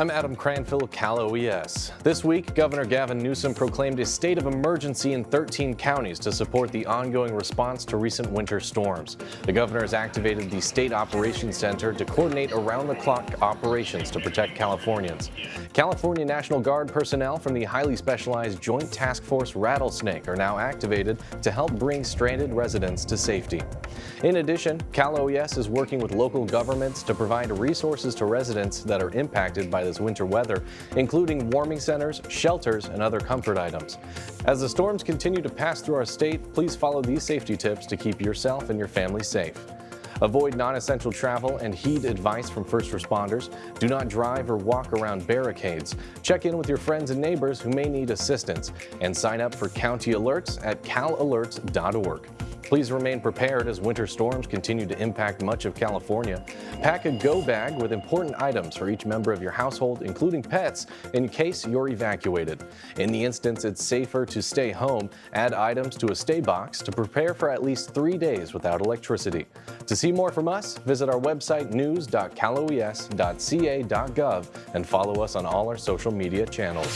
I'm Adam Cranfield, Cal OES. This week, Governor Gavin Newsom proclaimed a state of emergency in 13 counties to support the ongoing response to recent winter storms. The governor has activated the State Operations Center to coordinate around-the-clock operations to protect Californians. California National Guard personnel from the highly specialized Joint Task Force Rattlesnake are now activated to help bring stranded residents to safety. In addition, Cal OES is working with local governments to provide resources to residents that are impacted by this winter weather, including warming centers, shelters, and other comfort items. As the storms continue to pass through our state, please follow these safety tips to keep yourself and your family safe. Avoid non-essential travel and heed advice from first responders. Do not drive or walk around barricades. Check in with your friends and neighbors who may need assistance. And sign up for county alerts at calalerts.org. Please remain prepared as winter storms continue to impact much of California. Pack a go bag with important items for each member of your household, including pets, in case you're evacuated. In the instance it's safer to stay home, add items to a stay box to prepare for at least three days without electricity. To see more from us, visit our website news.caloes.ca.gov and follow us on all our social media channels.